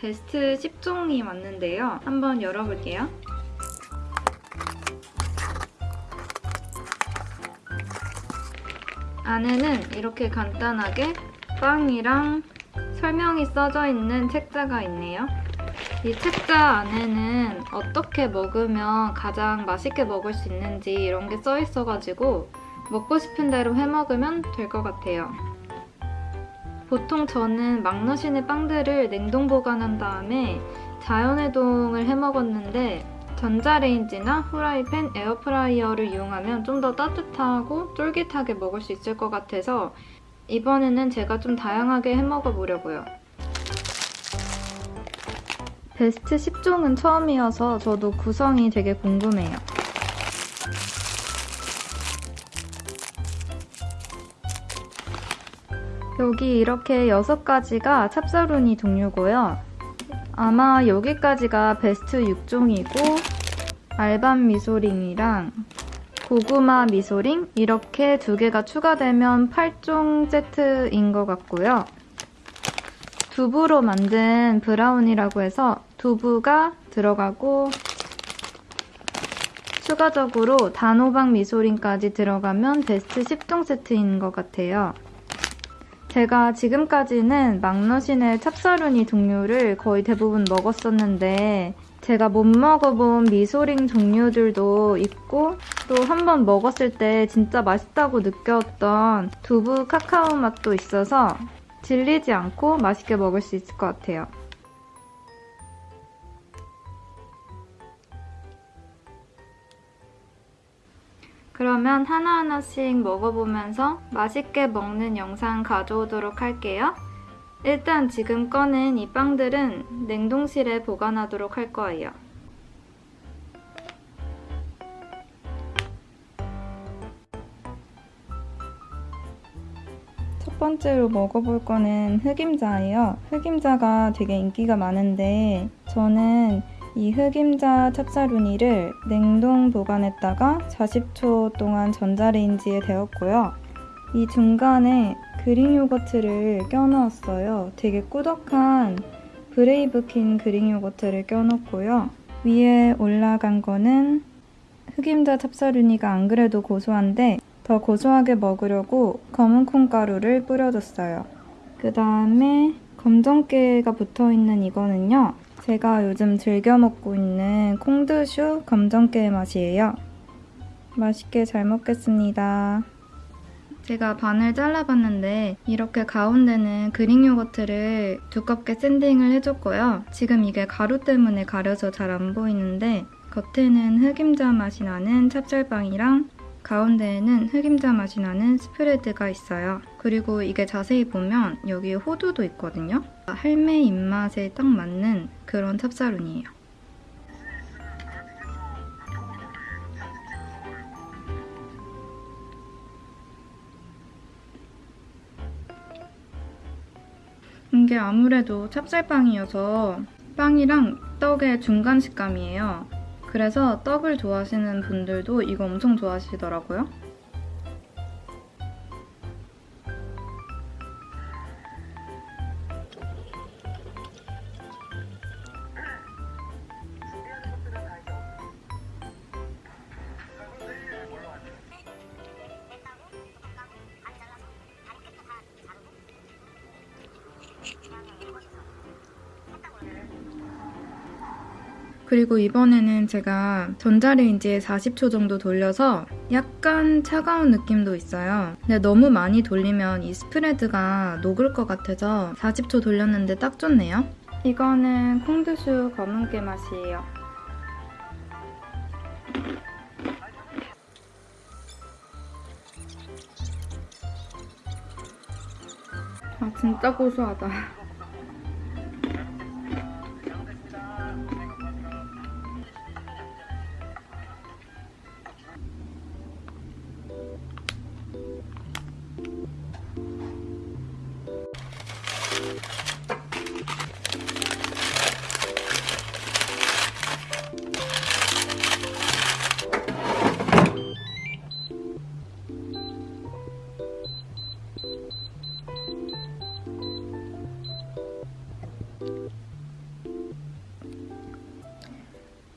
베스트 10종이 왔는데요. 한번 열어볼게요. 안에는 이렇게 간단하게 빵이랑 설명이 써져 있는 책자가 있네요. 이 책자 안에는 어떻게 먹으면 가장 맛있게 먹을 수 있는지 이런 게 써 있어가지고 먹고 싶은 대로 해 먹으면 될 것 같아요. 보통 저는 망넛이네 빵들을 냉동 보관한 다음에 자연해동을 해 먹었는데 전자레인지나 후라이팬, 에어프라이어를 이용하면 좀 더 따뜻하고 쫄깃하게 먹을 수 있을 것 같아서 이번에는 제가 좀 다양하게 해 먹어 보려고요. 베스트 10종은 처음이어서 저도 구성이 되게 궁금해요. 여기 이렇게 6가지가 찹싸루니 종류고요. 아마 여기까지가 베스트 6종이고 알밤 미소링이랑 고구마 미소링 이렇게 두 개가 추가되면 8종 세트인 것 같고요. 두부로 만든 브라우니라고 해서 두부가 들어가고 추가적으로 단호박 미소링까지 들어가면 베스트 10종 세트인 것 같아요. 제가 지금까지는 막너신의 찹쌀우니 종류를 거의 대부분 먹었었는데 제가 못 먹어본 미소링 종류들도 있고 또 한 번 먹었을 때 진짜 맛있다고 느꼈던 두부 카카오 맛도 있어서 질리지 않고 맛있게 먹을 수 있을 것 같아요. 그러면 하나하나씩 먹어보면서 맛있게 먹는 영상 가져오도록 할게요. 일단 지금 꺼낸 이 빵들은 냉동실에 보관하도록 할 거예요. 첫 번째로 먹어볼 거는 흑임자예요. 흑임자가 되게 인기가 많은데 저는 이 흑임자 찹싸루니를 냉동 보관했다가 40초 동안 전자레인지에 데웠고요. 이 중간에 Greek 요거트를 껴넣었어요. 되게 꾸덕한 브레이브킨 Greek 요거트를 껴넣고요. 위에 올라간 거는 흑임자 찹싸루니가 안 그래도 고소한데 더 고소하게 먹으려고 검은 콩가루를 뿌려줬어요. 그 다음에 검정깨가 붙어있는 이거는요. 제가 요즘 즐겨 먹고 있는 콩드슈 검정깨 맛이에요. 맛있게 잘 먹겠습니다. 제가 반을 잘라봤는데 이렇게 가운데는 그릭 요거트를 두껍게 샌딩을 해줬고요. 지금 이게 가루 때문에 가려서 잘 안 보이는데 겉에는 흑임자 맛이 나는 찹쌀빵이랑 가운데에는 흑임자 맛이 나는 스프레드가 있어요. 그리고 이게 자세히 보면 여기 호두도 있거든요. 할매 입맛에 딱 맞는 그런 찹쌀운이에요. 이게 아무래도 찹쌀빵이어서 빵이랑 떡의 중간 식감이에요. 그래서 떡을 좋아하시는 분들도 이거 엄청 좋아하시더라고요. 그리고 이번에는 제가 전자레인지에 40초 정도 돌려서 약간 차가운 느낌도 있어요. 근데 너무 많이 돌리면 이 스프레드가 녹을 것 같아서 40초 돌렸는데 딱 좋네요. 이거는 콩드슈 검은깨 맛이에요. 아 진짜 고소하다.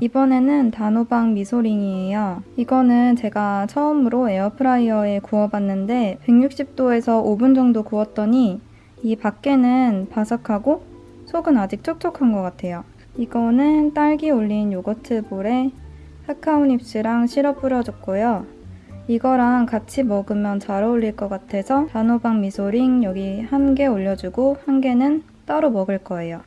이번에는 단호박 미소링이에요. 이거는 제가 처음으로 에어프라이어에 구워봤는데 160도에서 5분 정도 구웠더니 이 밖에는 바삭하고 속은 아직 촉촉한 것 같아요. 이거는 딸기 올린 요거트 볼에 카카오 nibs랑 시럽 뿌려줬고요. 이거랑 같이 먹으면 잘 어울릴 것 같아서 단호박 미소링 여기 한 개 올려주고 한 개는 따로 먹을 거예요.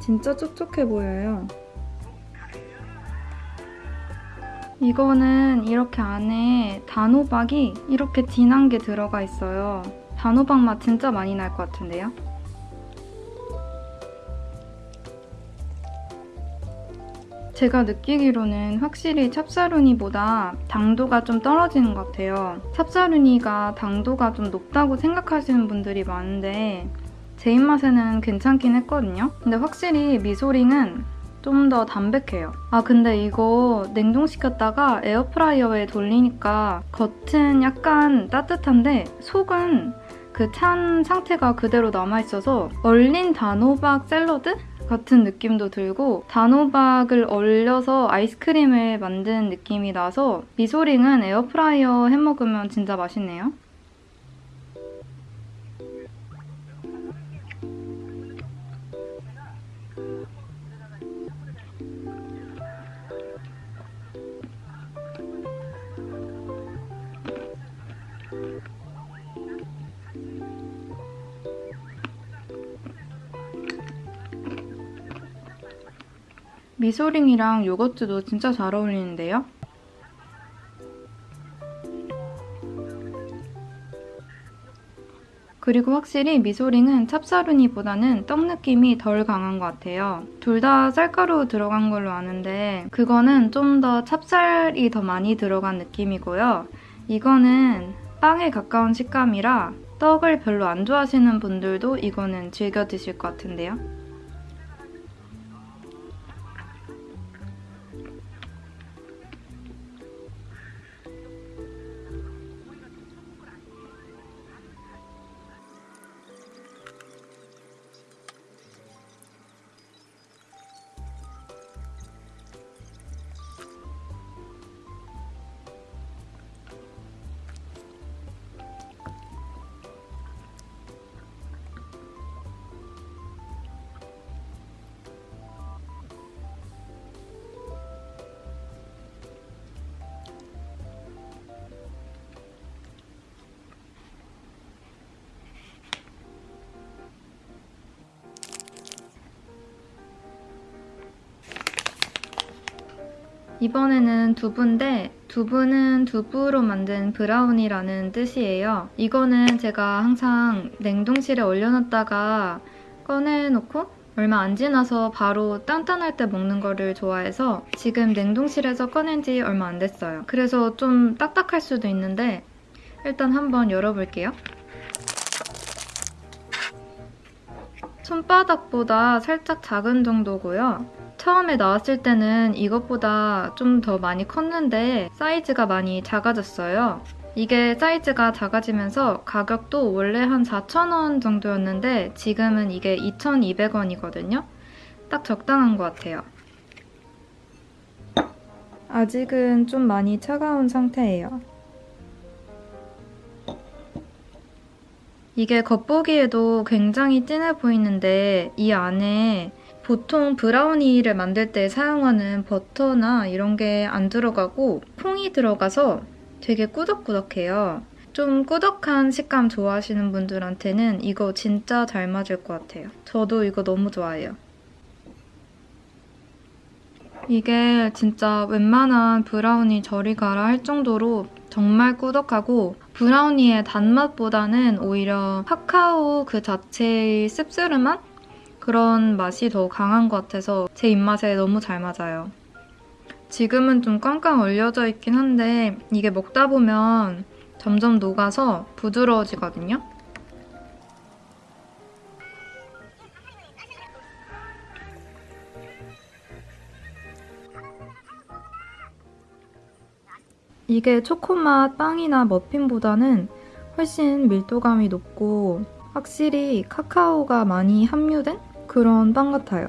진짜 촉촉해 보여요. 이거는 이렇게 안에 단호박이 이렇게 진한 게 들어가 있어요. 단호박 맛 진짜 많이 날 것 같은데요? 제가 느끼기로는 확실히 찹쌀우니보다 당도가 좀 떨어지는 것 같아요. 찹쌀우니가 당도가 좀 높다고 생각하시는 분들이 많은데 제 입맛에는 괜찮긴 했거든요. 근데 확실히 미소링은 좀 더 담백해요. 아 근데 이거 냉동시켰다가 에어프라이어에 돌리니까 겉은 약간 따뜻한데 속은 그 찬 상태가 그대로 남아있어서 얼린 단호박 샐러드? 같은 느낌도 들고 단호박을 얼려서 아이스크림을 만든 느낌이 나서 미소링은 에어프라이어 해먹으면 진짜 맛있네요. 미소링이랑 요거트도 진짜 잘 어울리는데요? 그리고 확실히 미소링은 찹쌀우니보다는 떡 느낌이 덜 강한 것 같아요. 둘 다 쌀가루 들어간 걸로 아는데 그거는 좀 더 찹쌀이 더 많이 들어간 느낌이고요. 이거는 빵에 가까운 식감이라 떡을 별로 안 좋아하시는 분들도 이거는 즐겨 드실 것 같은데요. 이번에는 두부인데 두부는 두부로 만든 브라우니라는 뜻이에요. 이거는 제가 항상 냉동실에 얼려놨다가 꺼내놓고 얼마 안 지나서 바로 단단할 때 먹는 거를 좋아해서 지금 냉동실에서 꺼낸 지 얼마 안 됐어요. 그래서 좀 딱딱할 수도 있는데 일단 한번 열어볼게요. 손바닥보다 살짝 작은 정도고요. 처음에 나왔을 때는 이것보다 좀 더 많이 컸는데 사이즈가 많이 작아졌어요. 이게 사이즈가 작아지면서 가격도 원래 한 4,000원 정도였는데 지금은 이게 2,200원이거든요. 딱 적당한 것 같아요. 아직은 좀 많이 차가운 상태예요. 이게 겉보기에도 굉장히 진해 보이는데 이 안에 보통 브라우니를 만들 때 사용하는 버터나 이런 게 안 들어가고 콩이 들어가서 되게 꾸덕꾸덕해요. 좀 꾸덕한 식감 좋아하시는 분들한테는 이거 진짜 잘 맞을 것 같아요. 저도 이거 너무 좋아해요. 이게 진짜 웬만한 브라우니 저리 가라 할 정도로 정말 꾸덕하고 브라우니의 단맛보다는 오히려 카카오 그 자체의 씁쓸한 그런 맛이 더 강한 것 같아서 제 입맛에 너무 잘 맞아요. 지금은 좀 꽝꽝 얼려져 있긴 한데 이게 먹다 보면 점점 녹아서 부드러워지거든요. 이게 초코맛 빵이나 머핀보다는 훨씬 밀도감이 높고 확실히 카카오가 많이 함유된 그런 빵 같아요.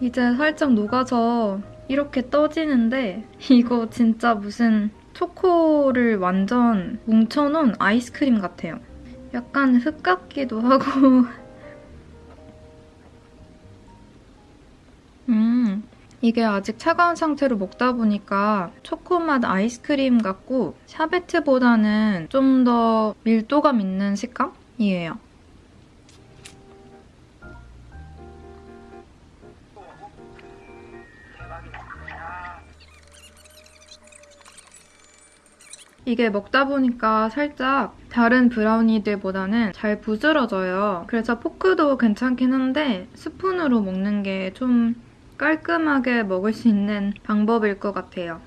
이제 살짝 녹아서 이렇게 떠지는데 이거 진짜 무슨 초코를 완전 뭉쳐놓은 아이스크림 같아요. 약간 흙 같기도 하고 음 이게 아직 차가운 상태로 먹다 보니까 초코맛 아이스크림 같고 샤베트보다는 좀 더 밀도감 있는 식감이에요. 이게 먹다 보니까 살짝 다른 브라우니들보다는 잘 부스러져요. 그래서 포크도 괜찮긴 한데 스푼으로 먹는 게 좀 깔끔하게 먹을 수 있는 방법일 것 같아요.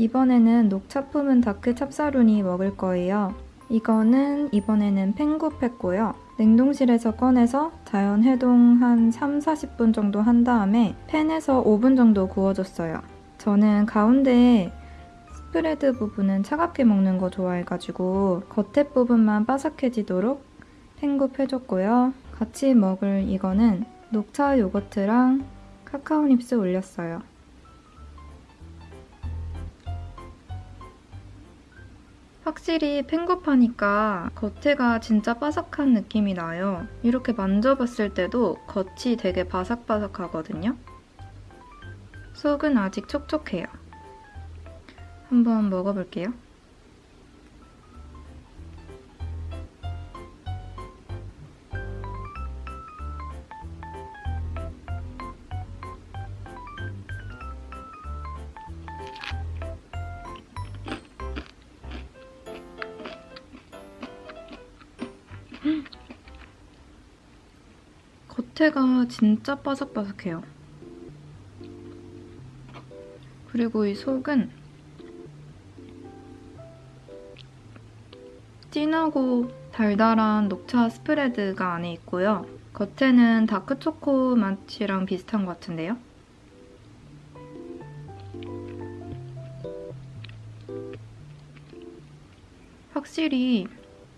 이번에는 녹차 품은 dark 찹싸루니 먹을 거예요. 이거는 이번에는 팬굽했고요. 냉동실에서 꺼내서 자연 해동 한 3, 40분 정도 한 다음에 팬에서 5분 정도 구워줬어요. 저는 가운데 spread 부분은 차갑게 먹는 거 좋아해가지고 겉에 부분만 바삭해지도록 팬굽해줬고요. 같이 먹을 이거는 녹차 요거트랑 카카오 닙스 올렸어요. 확실히 팽굽하니까 겉에가 진짜 바삭한 느낌이 나요. 이렇게 만져봤을 때도 겉이 되게 바삭바삭하거든요. 속은 아직 촉촉해요. 한번 먹어볼게요. 겉에가 진짜 바삭바삭해요. 그리고 이 속은 진하고 달달한 녹차 스프레드가 안에 있고요. 겉에는 다크초코 맛이랑 비슷한 것 같은데요? 확실히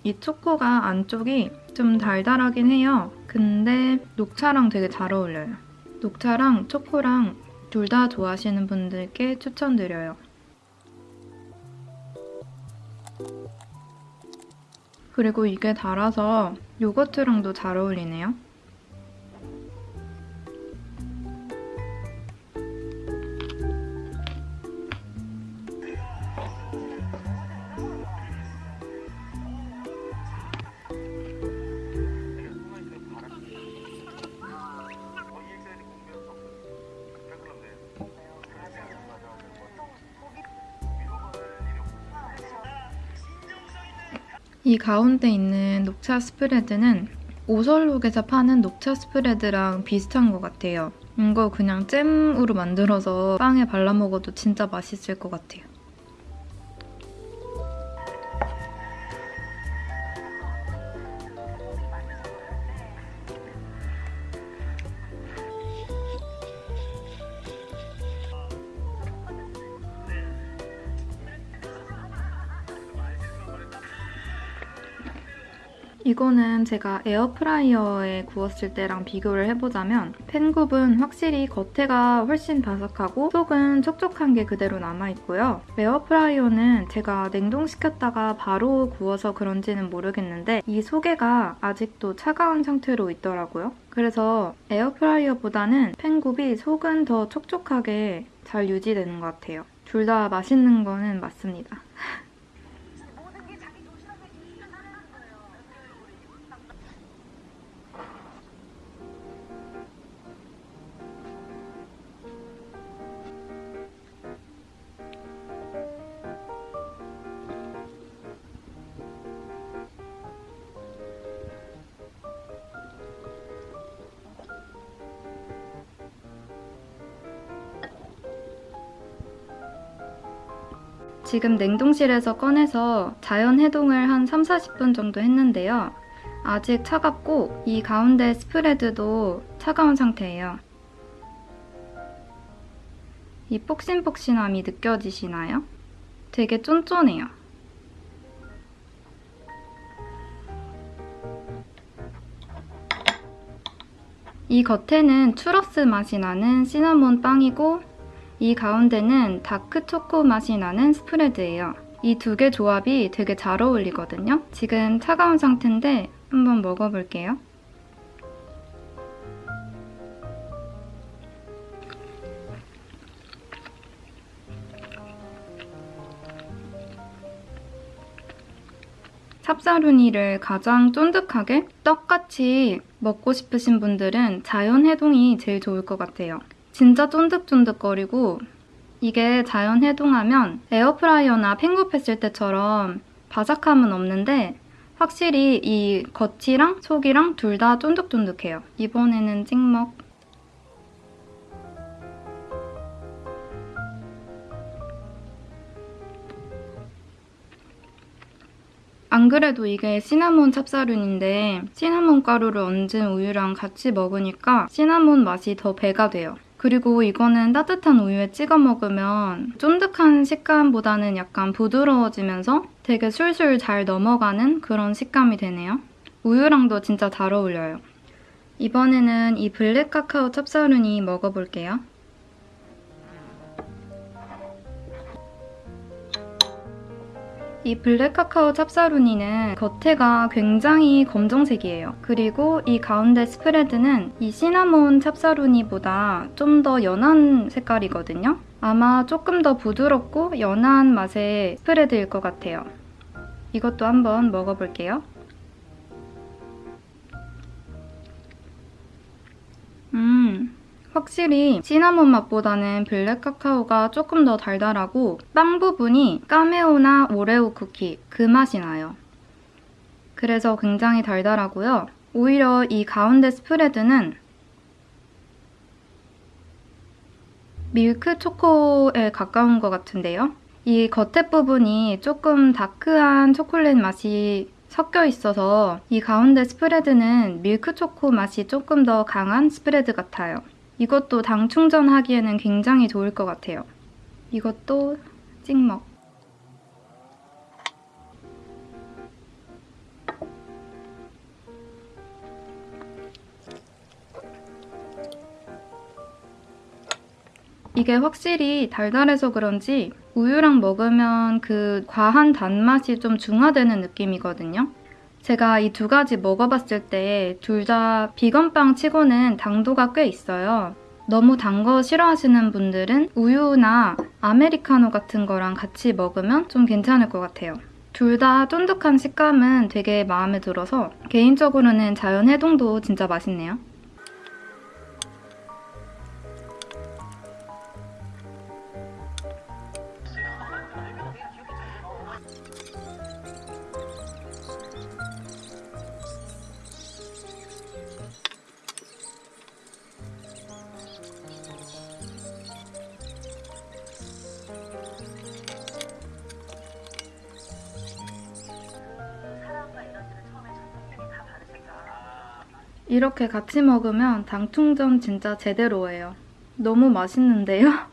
이 초코가 안쪽이 좀 달달하긴 해요. 근데 녹차랑 되게 잘 어울려요. 녹차랑 초코랑 둘 다 좋아하시는 분들께 추천드려요. 그리고 이게 달아서 요거트랑도 잘 어울리네요. 이 가운데 있는 녹차 스프레드는 오설록에서 파는 녹차 스프레드랑 비슷한 것 같아요. 이거 그냥 잼으로 만들어서 빵에 발라 먹어도 진짜 맛있을 것 같아요. 이거는 제가 에어프라이어에 구웠을 때랑 비교를 해보자면 팬굽은 확실히 겉에가 훨씬 바삭하고 속은 촉촉한 게 그대로 남아있고요. 에어프라이어는 제가 냉동시켰다가 바로 구워서 그런지는 모르겠는데 이 속에가 아직도 차가운 상태로 있더라고요. 그래서 에어프라이어보다는 팬굽이 속은 더 촉촉하게 잘 유지되는 것 같아요. 둘 다 맛있는 거는 맞습니다. 지금 냉동실에서 꺼내서 자연 해동을 한 3, 40분 정도 했는데요. 아직 차갑고 이 가운데 스프레드도 차가운 상태예요. 이 폭신폭신함이 느껴지시나요? 되게 쫀쫀해요. 이 겉에는 추러스 맛이 나는 시나몬 빵이고 이 가운데는 다크 초코 맛이 나는 스프레드예요. 이 두 개 조합이 되게 잘 어울리거든요. 지금 차가운 상태인데 한번 먹어볼게요. 찹싸루니를 가장 쫀득하게 떡같이 먹고 싶으신 분들은 자연 해동이 제일 좋을 것 같아요. 진짜 쫀득쫀득거리고 이게 자연 해동하면 에어프라이어나 팽굽했을 때처럼 바삭함은 없는데 확실히 이 겉이랑 속이랑 둘 다 쫀득쫀득해요. 이번에는 찍먹. 안 그래도 이게 시나몬 찹쌀룬인데 시나몬 가루를 얹은 우유랑 같이 먹으니까 시나몬 맛이 더 배가 돼요. 그리고 이거는 따뜻한 우유에 찍어 먹으면 쫀득한 식감보다는 약간 부드러워지면서 되게 술술 잘 넘어가는 그런 식감이 되네요. 우유랑도 진짜 잘 어울려요. 이번에는 이 블랙 카카오 찹쌀루니 먹어볼게요. 이 블랙 카카오 찹쌀루니는 겉에가 굉장히 검정색이에요. 그리고 이 가운데 스프레드는 이 시나몬 찹쌀루니보다 좀 더 연한 색깔이거든요. 아마 조금 더 부드럽고 연한 맛의 스프레드일 것 같아요. 이것도 한번 먹어볼게요. 음, 확실히 시나몬 맛보다는 블랙 카카오가 조금 더 달달하고 빵 부분이 까메오나 오레오 쿠키 그 맛이 나요. 그래서 굉장히 달달하고요. 오히려 이 가운데 스프레드는 밀크 초코에 가까운 것 같은데요. 이 겉에 부분이 조금 다크한 초콜릿 맛이 섞여 있어서 이 가운데 스프레드는 밀크 초코 맛이 조금 더 강한 스프레드 같아요. 이것도 당 충전하기에는 굉장히 좋을 것 같아요. 이것도 찍먹. 이게 확실히 달달해서 그런지 우유랑 먹으면 그 과한 단맛이 좀 중화되는 느낌이거든요. 제가 이 두 가지 먹어봤을 때 둘 다 비건빵 치고는 당도가 꽤 있어요. 너무 단 거 싫어하시는 분들은 우유나 아메리카노 같은 거랑 같이 먹으면 좀 괜찮을 것 같아요. 둘 다 쫀득한 식감은 되게 마음에 들어서 개인적으로는 자연 해동도 진짜 맛있네요. 이렇게 같이 먹으면 당 충전 진짜 제대로예요. 너무 맛있는데요?